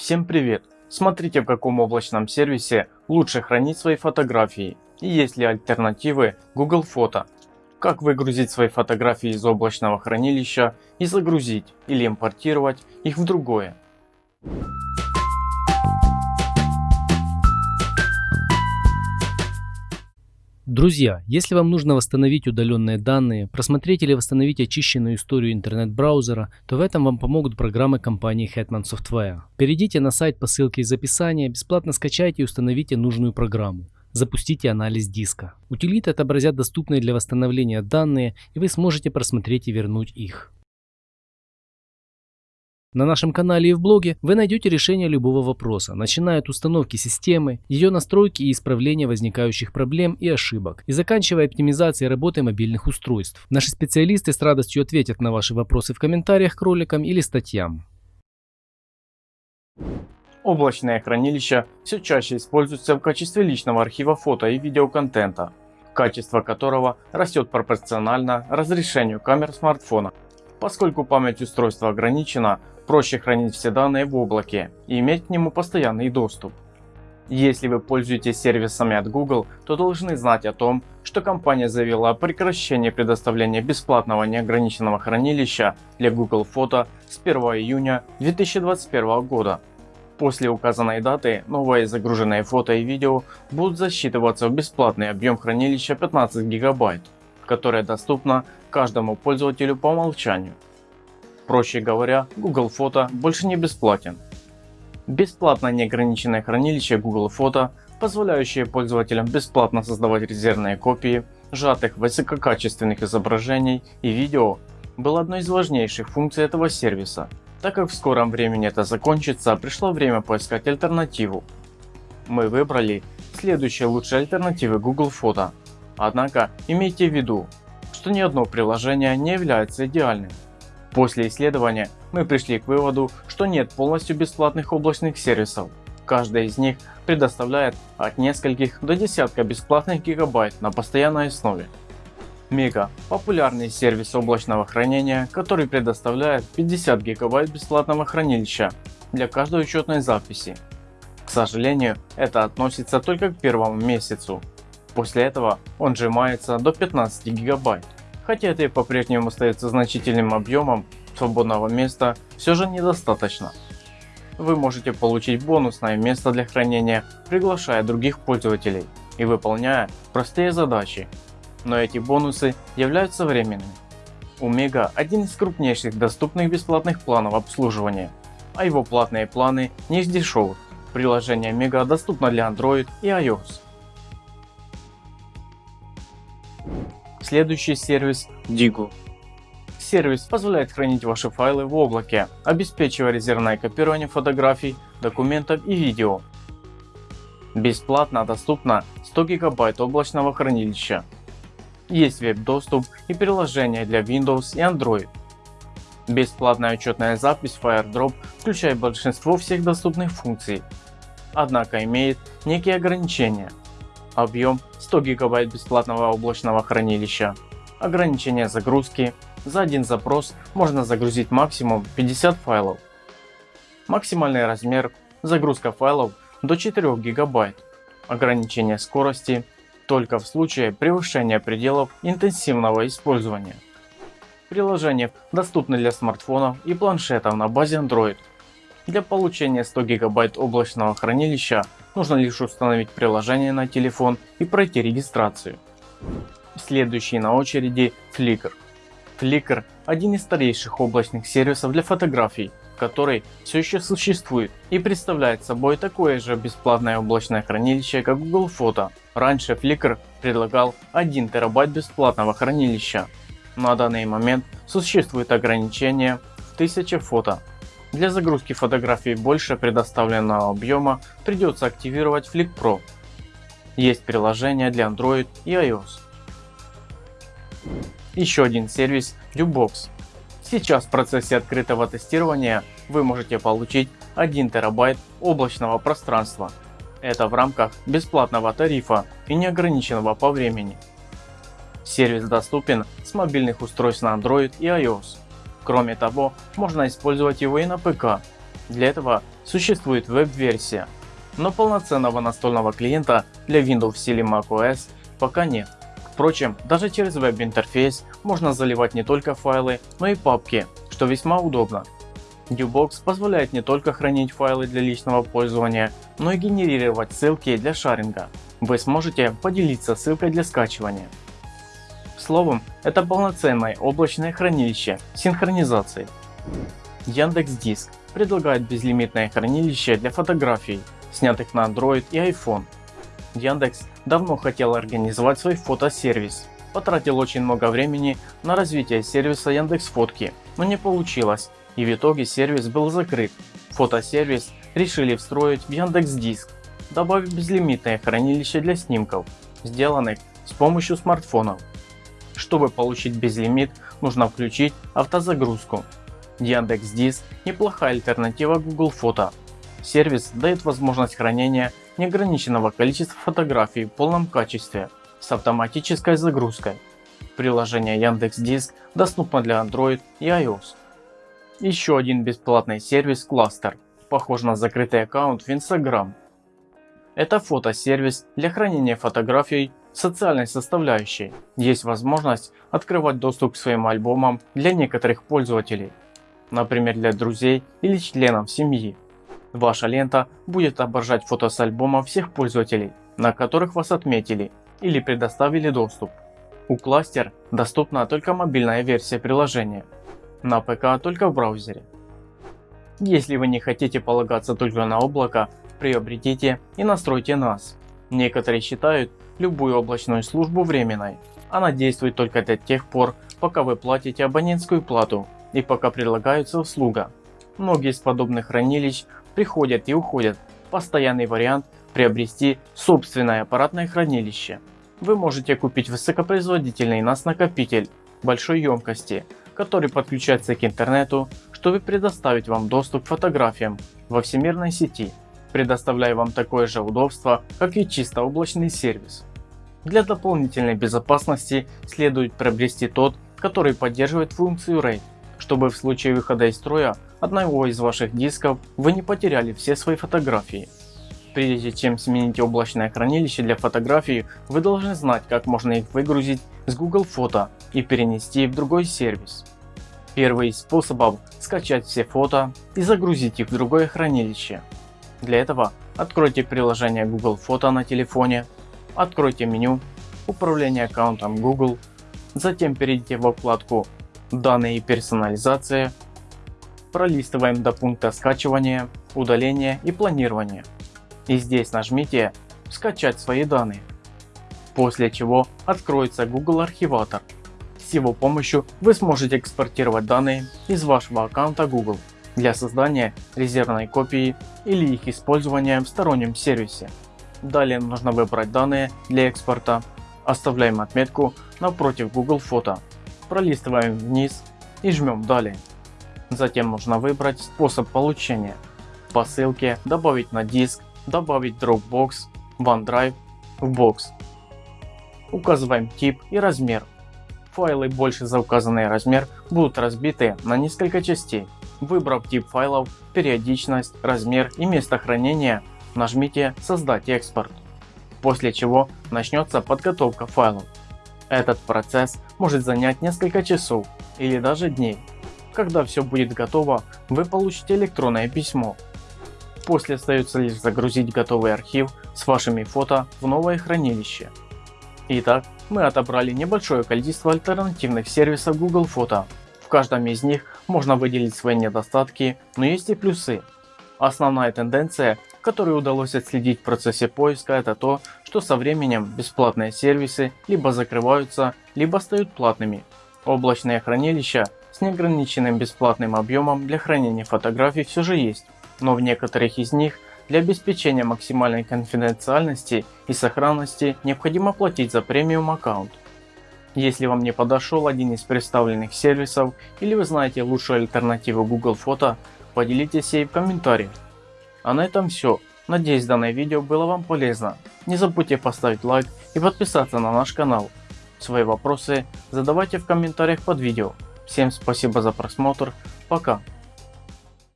Всем привет! Смотрите в каком облачном сервисе лучше хранить свои фотографии и есть ли альтернативы Google Фото. Как выгрузить свои фотографии из облачного хранилища и загрузить или импортировать их в другое. Друзья, если вам нужно восстановить удаленные данные, просмотреть или восстановить очищенную историю интернет-браузера, то в этом вам помогут программы компании Hetman Software. Перейдите на сайт по ссылке из описания, бесплатно скачайте и установите нужную программу. Запустите анализ диска. Утилиты отобразят доступные для восстановления данные и вы сможете просмотреть и вернуть их. На нашем канале и в блоге вы найдете решение любого вопроса, начиная от установки системы, ее настройки и исправления возникающих проблем и ошибок, и заканчивая оптимизацией работы мобильных устройств. Наши специалисты с радостью ответят на ваши вопросы в комментариях к роликам или статьям. Облачное хранилище все чаще используется в качестве личного архива фото и видеоконтента, качество которого растет пропорционально разрешению камер смартфона. Поскольку память устройства ограничена, проще хранить все данные в облаке и иметь к нему постоянный доступ. Если вы пользуетесь сервисами от Google, то должны знать о том, что компания заявила о прекращении предоставления бесплатного неограниченного хранилища для Google Фото с 1 июня 2021 года. После указанной даты новые загруженные фото и видео будут засчитываться в бесплатный объем хранилища 15 гигабайт, которое доступно каждому пользователю по умолчанию. Проще говоря, Google Фото больше не бесплатен. Бесплатное неограниченное хранилище Google Фото, позволяющее пользователям бесплатно создавать резервные копии сжатых высококачественных изображений и видео, было одной из важнейших функций этого сервиса. Так как в скором времени это закончится, пришло время поискать альтернативу. Мы выбрали следующие лучшие альтернативы Google Фото. Однако имейте в виду, что ни одно приложение не является идеальным. После исследования мы пришли к выводу, что нет полностью бесплатных облачных сервисов. Каждый из них предоставляет от нескольких до десятка бесплатных гигабайт на постоянной основе. Мега – популярный сервис облачного хранения, который предоставляет 50 гигабайт бесплатного хранилища для каждой учетной записи. К сожалению, это относится только к первому месяцу. После этого он сжимается до 15 гигабайт хотя это и по-прежнему остается значительным объемом свободного места все же недостаточно. Вы можете получить бонусное место для хранения, приглашая других пользователей и выполняя простые задачи. Но эти бонусы являются временными. У Мега один из крупнейших доступных бесплатных планов обслуживания, а его платные планы не из дешевых. Приложение Мега доступно для Android и iOS. Следующий сервис Digu. Сервис позволяет хранить ваши файлы в облаке, обеспечивая резервное копирование фотографий, документов и видео. Бесплатно доступно 100 гигабайт облачного хранилища. Есть веб-доступ и приложения для Windows и Android. Бесплатная учетная запись FireDrop включает большинство всех доступных функций, однако имеет некие ограничения. Объем 100 гигабайт бесплатного облачного хранилища. Ограничение загрузки. За один запрос можно загрузить максимум 50 файлов. Максимальный размер загрузка файлов до 4 гигабайт. Ограничение скорости только в случае превышения пределов интенсивного использования. Приложение доступно для смартфонов и планшетов на базе Android. Для получения 100 гигабайт облачного хранилища нужно лишь установить приложение на телефон и пройти регистрацию. Следующий на очереди Flickr. Flickr один из старейших облачных сервисов для фотографий, который все еще существует и представляет собой такое же бесплатное облачное хранилище как Google Фото. Раньше Flickr предлагал 1 терабайт бесплатного хранилища. На данный момент существует ограничение в 1000 фото для загрузки фотографий больше предоставленного объема придется активировать Flick Pro. Есть приложение для Android и iOS. Еще один сервис Lubox. Сейчас в процессе открытого тестирования вы можете получить 1 терабайт облачного пространства. Это в рамках бесплатного тарифа и неограниченного по времени. Сервис доступен с мобильных устройств на Android и iOS. Кроме того, можно использовать его и на ПК. Для этого существует веб-версия, но полноценного настольного клиента для Windows или macOS пока нет. Впрочем, даже через веб-интерфейс можно заливать не только файлы, но и папки, что весьма удобно. Dewbox позволяет не только хранить файлы для личного пользования, но и генерировать ссылки для шаринга. Вы сможете поделиться ссылкой для скачивания. Словом, это полноценное облачное хранилище синхронизации. Яндекс.Диск предлагает безлимитное хранилище для фотографий, снятых на Android и iPhone. Яндекс давно хотел организовать свой фотосервис. Потратил очень много времени на развитие сервиса Яндекс Фотки, но не получилось и в итоге сервис был закрыт. Фотосервис решили встроить в Яндекс Диск, добавив безлимитное хранилище для снимков, сделанных с помощью смартфонов. Чтобы получить безлимит, нужно включить автозагрузку. Яндекс Диск неплохая альтернатива Google Фото. Сервис дает возможность хранения неограниченного количества фотографий в полном качестве с автоматической загрузкой. Приложение Яндекс Диск доступно для Android и iOS. Еще один бесплатный сервис Cluster, похож на закрытый аккаунт в Instagram. Это фотосервис для хранения фотографий социальной составляющей. Есть возможность открывать доступ к своим альбомам для некоторых пользователей, например для друзей или членов семьи. Ваша лента будет отображать фото с альбома всех пользователей, на которых вас отметили или предоставили доступ. У Cluster доступна только мобильная версия приложения на ПК только в браузере. Если вы не хотите полагаться только на облако, приобретите и настройте NAS. Некоторые считают любую облачную службу временной. Она действует только до тех пор, пока вы платите абонентскую плату и пока предлагается услуга. Многие из подобных хранилищ приходят и уходят. Постоянный вариант приобрести собственное аппаратное хранилище. Вы можете купить высокопроизводительный NAS накопитель большой емкости который подключается к интернету, чтобы предоставить вам доступ к фотографиям во всемирной сети, предоставляя вам такое же удобство, как и чисто облачный сервис. Для дополнительной безопасности следует приобрести тот, который поддерживает функцию RAID, чтобы в случае выхода из строя одного из ваших дисков вы не потеряли все свои фотографии. Прежде чем сменить облачное хранилище для фотографий, вы должны знать, как можно их выгрузить с Google Фото и перенести в другой сервис. Первый из способов скачать все фото и загрузить их в другое хранилище. Для этого откройте приложение Google Фото на телефоне, откройте меню Управление аккаунтом Google, затем перейдите во вкладку Данные и персонализация, пролистываем до пункта скачивания, удаления и планирования. И здесь нажмите «Скачать свои данные», после чего откроется Google Архиватор с его помощью вы сможете экспортировать данные из вашего аккаунта Google для создания резервной копии или их использования в стороннем сервисе. Далее нужно выбрать данные для экспорта, оставляем отметку напротив Google Фото, пролистываем вниз и жмем далее. Затем нужно выбрать способ получения. По ссылке добавить на диск, добавить Dropbox, OneDrive, в бокс. Указываем тип и размер Файлы больше за указанный размер будут разбиты на несколько частей. Выбрав тип файлов, периодичность, размер и место хранения, нажмите «Создать экспорт», после чего начнется подготовка файлов. Этот процесс может занять несколько часов или даже дней. Когда все будет готово, вы получите электронное письмо. После остается лишь загрузить готовый архив с вашими фото в новое хранилище. Итак, мы отобрали небольшое количество альтернативных сервисов Google Фото. В каждом из них можно выделить свои недостатки, но есть и плюсы. Основная тенденция, которую удалось отследить в процессе поиска, это то, что со временем бесплатные сервисы либо закрываются, либо стают платными. Облачные хранилища с неограниченным бесплатным объемом для хранения фотографий все же есть, но в некоторых из них для обеспечения максимальной конфиденциальности и сохранности необходимо платить за премиум аккаунт. Если вам не подошел один из представленных сервисов или вы знаете лучшую альтернативу Google Фото, поделитесь ей в комментариях. А на этом все. Надеюсь данное видео было вам полезно. Не забудьте поставить лайк и подписаться на наш канал. Свои вопросы задавайте в комментариях под видео. Всем спасибо за просмотр. Пока.